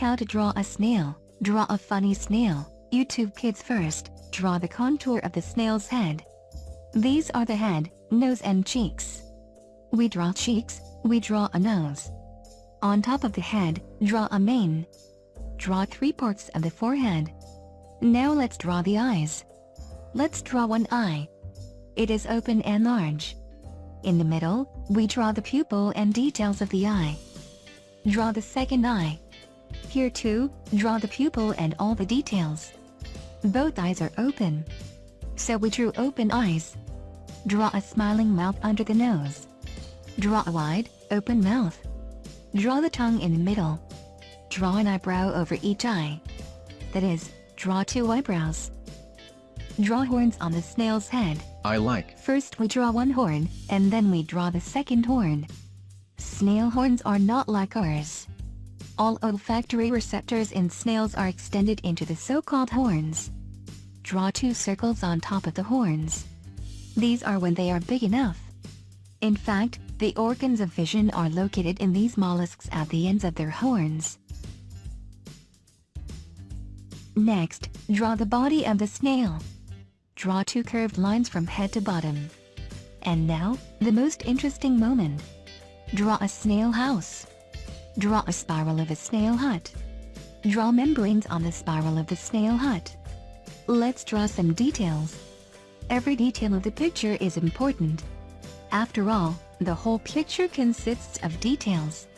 How to draw a snail. Draw a funny snail. YouTube Kids first, draw the contour of the snail's head. These are the head, nose and cheeks. We draw cheeks, we draw a nose. On top of the head, draw a mane. Draw three parts of the forehead. Now let's draw the eyes. Let's draw one eye. It is open and large. In the middle, we draw the pupil and details of the eye. Draw the second eye. Here too, draw the pupil and all the details. Both eyes are open. So we drew open eyes. Draw a smiling mouth under the nose. Draw a wide, open mouth. Draw the tongue in the middle. Draw an eyebrow over each eye. That is, draw two eyebrows. Draw horns on the snail's head. I like. First we draw one horn, and then we draw the second horn. Snail horns are not like ours. All olfactory receptors in snails are extended into the so-called horns. Draw two circles on top of the horns. These are when they are big enough. In fact, the organs of vision are located in these mollusks at the ends of their horns. Next, draw the body of the snail. Draw two curved lines from head to bottom. And now, the most interesting moment. Draw a snail house. Draw a spiral of a snail hut. Draw membranes on the spiral of the snail hut. Let's draw some details. Every detail of the picture is important. After all, the whole picture consists of details.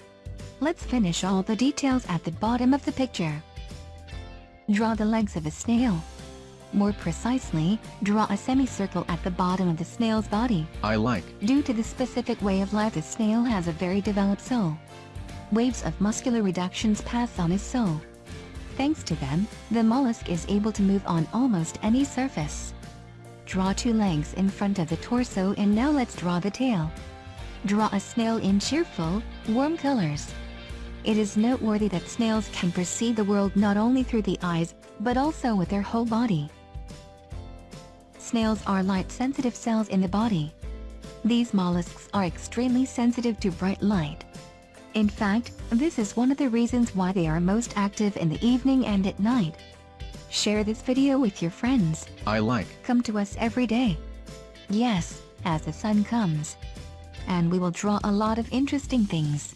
Let's finish all the details at the bottom of the picture. Draw the legs of a snail. More precisely, draw a semicircle at the bottom of the snail's body. I like. Due to the specific way of life the snail has a very developed sole. Waves of muscular reductions pass on his sole. Thanks to them, the mollusk is able to move on almost any surface. Draw two legs in front of the torso and now let's draw the tail. Draw a snail in cheerful, warm colors. It is noteworthy that snails can perceive the world not only through the eyes, but also with their whole body. Snails are light-sensitive cells in the body. These mollusks are extremely sensitive to bright light. In fact, this is one of the reasons why they are most active in the evening and at night. Share this video with your friends. I like. Come to us every day. Yes, as the sun comes. And we will draw a lot of interesting things.